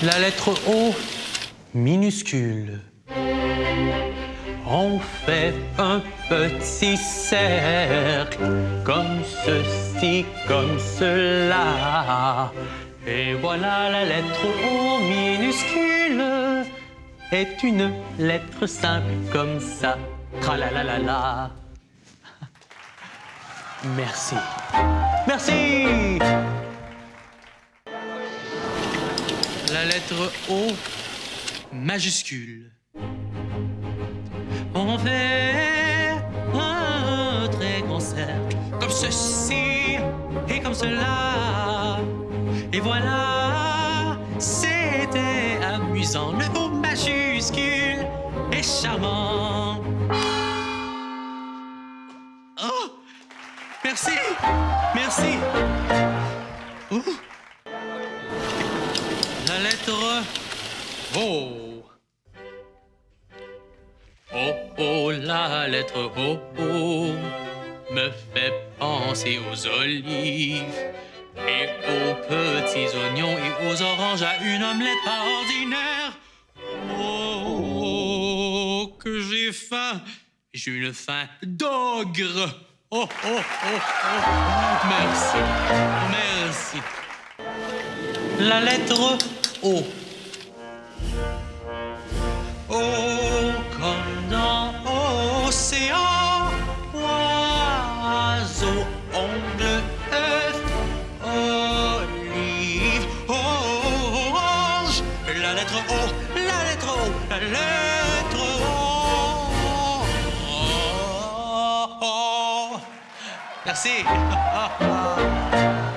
La lettre O minuscule. On fait un petit cercle, comme ceci, comme cela. Et voilà la lettre O minuscule est une lettre simple comme ça. Tra la la la la. Merci. Merci. La lettre O majuscule. On fait un très grand cercle, comme ceci et comme cela. Et voilà, c'était amusant. Le O majuscule est charmant. Oh, merci, merci. Ouh. La lettre O. Oh, oh, la lettre O, oh, me fait penser aux olives et aux petits oignons et aux oranges à une omelette pas ordinaire. Oh, que j'ai faim, j'ai une faim d'ogre. Oh, oh, oh, oh, merci, merci. La lettre O. Oh, comme dans océan, oiseau, ongle, œuf, olive, orange. La lettre O, la lettre O, la lettre O. Merci.